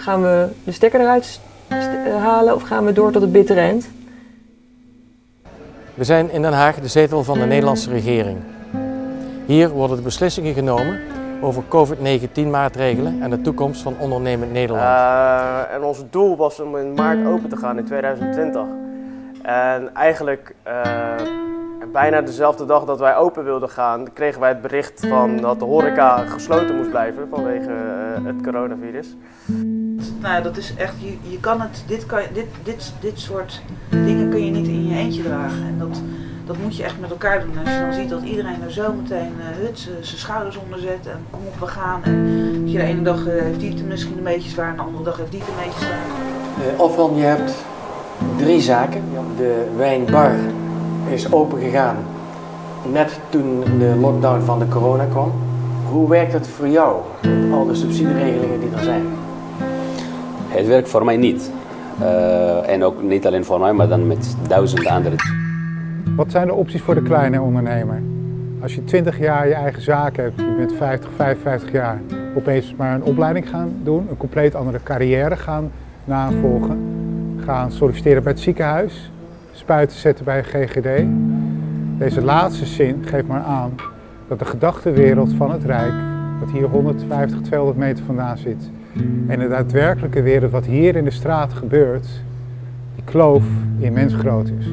gaan we de stekker eruit st- eh, halen of gaan we door tot het bittere eind? We zijn in Den Haag de zetel van de Nederlandse regering. Hier worden de beslissingen genomen over COVID-19 maatregelen en de toekomst van ondernemend Nederland. Eh, en ons doel was om in maart open te gaan in 2020. En eigenlijk eh, bijna dezelfde dag dat wij open wilden gaan, kregen wij het bericht van dat de horeca gesloten moest blijven vanwege eh, het coronavirus. Nou, ja, dat is echt, je, je kan het, dit, kan, dit, dit, dit soort dingen kun je niet in je eentje dragen. En dat, dat moet je echt met elkaar doen. Als je dan ziet dat iedereen er zo meteen uh, hut zijn schouders onder zet en kom op, we gaan. En je de ene dag eh, heeft die het misschien een beetje zwaar en de andere dag heeft die het een beetje zwaar. Uh, Ofran, je hebt drie zaken. De wijnbar is open gegaan net toen de lockdown van de corona kwam. Hoe werkt het voor jou, met al de subsidieregelingen die er zijn? Het werkt voor mij niet. Uh, en ook niet alleen voor mij, maar dan met duizenden anderen. Wat zijn de opties voor de kleine ondernemer? Als je 20 jaar je eigen zaak hebt, je bent 50, 55 jaar, opeens maar een opleiding gaan doen, een compleet andere carrière gaan navolgen, gaan solliciteren bij het ziekenhuis, spuiten zetten bij GGD. Deze laatste zin geeft maar aan dat de gedachtenwereld van het Rijk, wat hier 150, 200 meter vandaan zit, en de daadwerkelijke wereld wat hier in de straat gebeurt, die kloof immens groot is.